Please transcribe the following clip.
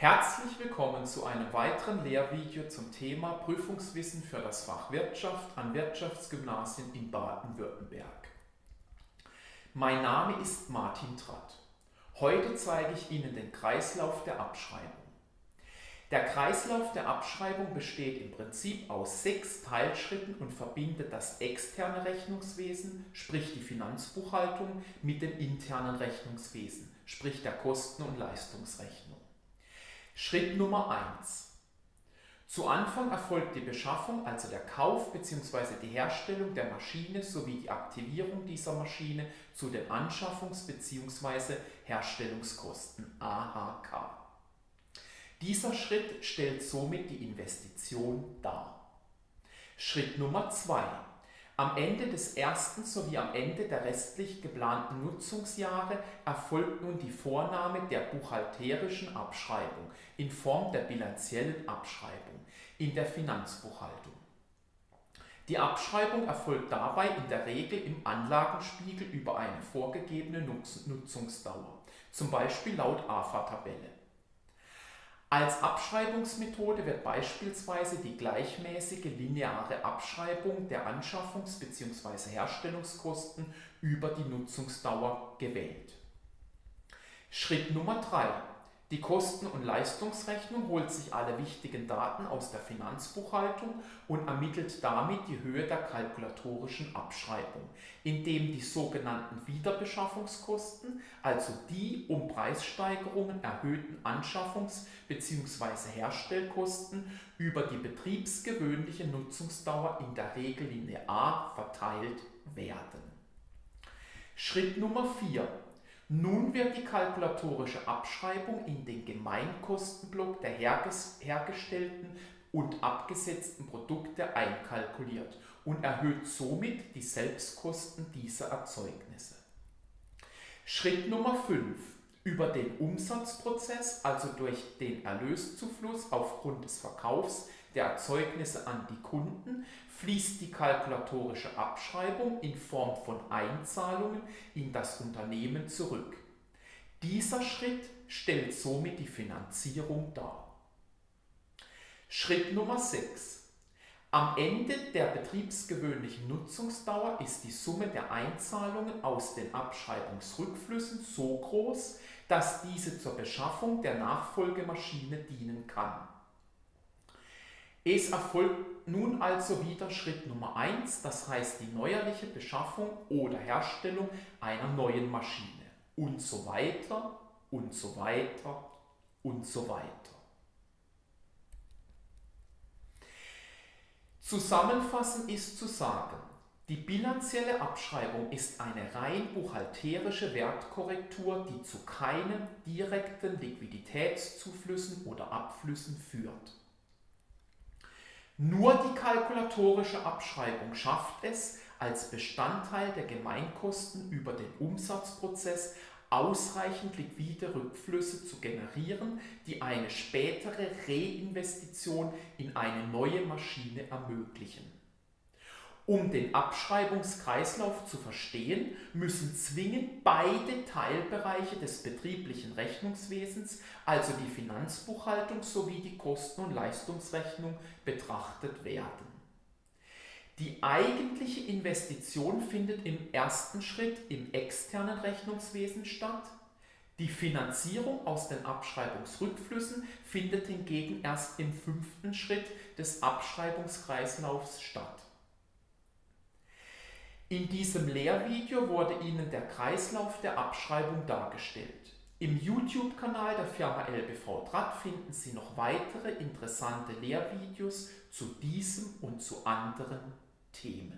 Herzlich willkommen zu einem weiteren Lehrvideo zum Thema Prüfungswissen für das Fach Wirtschaft an Wirtschaftsgymnasien in Baden-Württemberg. Mein Name ist Martin Tratt. Heute zeige ich Ihnen den Kreislauf der Abschreibung. Der Kreislauf der Abschreibung besteht im Prinzip aus sechs Teilschritten und verbindet das externe Rechnungswesen, sprich die Finanzbuchhaltung, mit dem internen Rechnungswesen, sprich der Kosten- und Leistungsrechnung. Schritt Nummer 1. Zu Anfang erfolgt die Beschaffung, also der Kauf bzw. die Herstellung der Maschine sowie die Aktivierung dieser Maschine zu den Anschaffungs- bzw. Herstellungskosten AHK. Dieser Schritt stellt somit die Investition dar. Schritt Nummer 2. Am Ende des ersten sowie am Ende der restlich geplanten Nutzungsjahre erfolgt nun die Vornahme der buchhalterischen Abschreibung in Form der bilanziellen Abschreibung in der Finanzbuchhaltung. Die Abschreibung erfolgt dabei in der Regel im Anlagenspiegel über eine vorgegebene Nutzungsdauer, zum Beispiel laut AFA-Tabelle. Als Abschreibungsmethode wird beispielsweise die gleichmäßige lineare Abschreibung der Anschaffungs- bzw. Herstellungskosten über die Nutzungsdauer gewählt. Schritt Nummer 3. Die Kosten- und Leistungsrechnung holt sich alle wichtigen Daten aus der Finanzbuchhaltung und ermittelt damit die Höhe der kalkulatorischen Abschreibung, indem die sogenannten Wiederbeschaffungskosten, also die um Preissteigerungen erhöhten Anschaffungs- bzw. Herstellkosten über die betriebsgewöhnliche Nutzungsdauer in der Regel linear verteilt werden. Schritt Nummer 4 nun wird die kalkulatorische Abschreibung in den Gemeinkostenblock der hergestellten und abgesetzten Produkte einkalkuliert und erhöht somit die Selbstkosten dieser Erzeugnisse. Schritt Nummer 5. Über den Umsatzprozess, also durch den Erlöszufluss aufgrund des Verkaufs der Erzeugnisse an die Kunden, fließt die kalkulatorische Abschreibung in Form von Einzahlungen in das Unternehmen zurück. Dieser Schritt stellt somit die Finanzierung dar. Schritt Nummer 6. Am Ende der betriebsgewöhnlichen Nutzungsdauer ist die Summe der Einzahlungen aus den Abschreibungsrückflüssen so groß, dass diese zur Beschaffung der Nachfolgemaschine dienen kann. Es erfolgt nun also wieder Schritt Nummer 1, das heißt die neuerliche Beschaffung oder Herstellung einer neuen Maschine und so weiter und so weiter und so weiter. Zusammenfassend ist zu sagen, die bilanzielle Abschreibung ist eine rein buchhalterische Wertkorrektur, die zu keinen direkten Liquiditätszuflüssen oder Abflüssen führt. Nur die kalkulatorische Abschreibung schafft es, als Bestandteil der Gemeinkosten über den Umsatzprozess ausreichend liquide Rückflüsse zu generieren, die eine spätere Reinvestition in eine neue Maschine ermöglichen. Um den Abschreibungskreislauf zu verstehen, müssen zwingend beide Teilbereiche des betrieblichen Rechnungswesens, also die Finanzbuchhaltung sowie die Kosten- und Leistungsrechnung, betrachtet werden. Die eigentliche Investition findet im ersten Schritt im externen Rechnungswesen statt. Die Finanzierung aus den Abschreibungsrückflüssen findet hingegen erst im fünften Schritt des Abschreibungskreislaufs statt. In diesem Lehrvideo wurde Ihnen der Kreislauf der Abschreibung dargestellt. Im YouTube-Kanal der Firma LBV Draht finden Sie noch weitere interessante Lehrvideos zu diesem und zu anderen team.